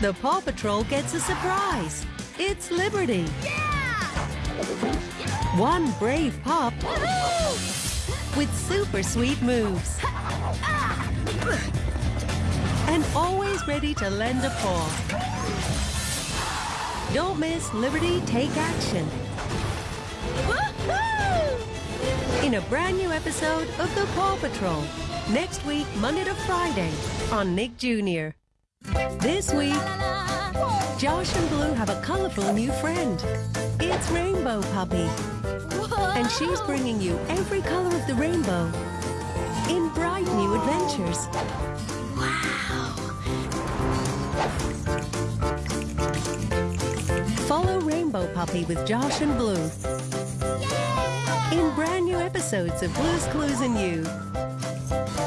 the Paw Patrol gets a surprise. It's Liberty. One brave pup with super sweet moves. And always ready to lend a paw. Don't miss Liberty Take Action. In a brand new episode of The Paw Patrol. Next week, Monday to Friday on Nick Jr. This week, Josh and Blue have a colorful new friend. It's Rainbow Puppy. And she's bringing you every color of the rainbow in bright new adventures. Wow. Follow Rainbow Puppy with Josh and Blue in brand new episodes of Blue's Clues and You.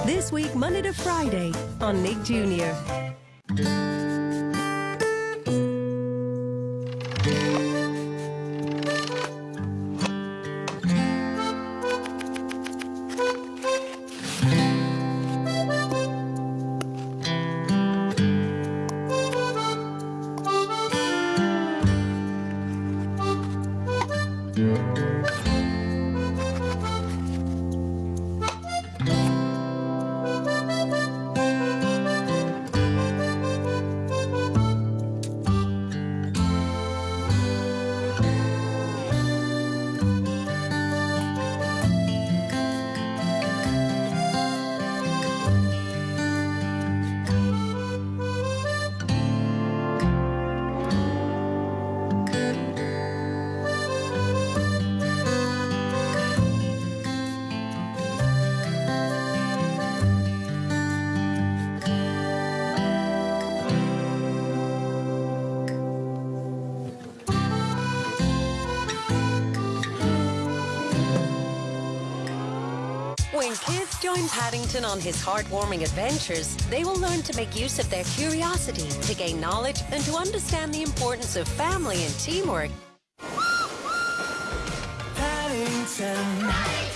This week, Monday to Friday on Nick Jr. Música When kids join Paddington on his heartwarming adventures, they will learn to make use of their curiosity, to gain knowledge, and to understand the importance of family and teamwork. Paddington.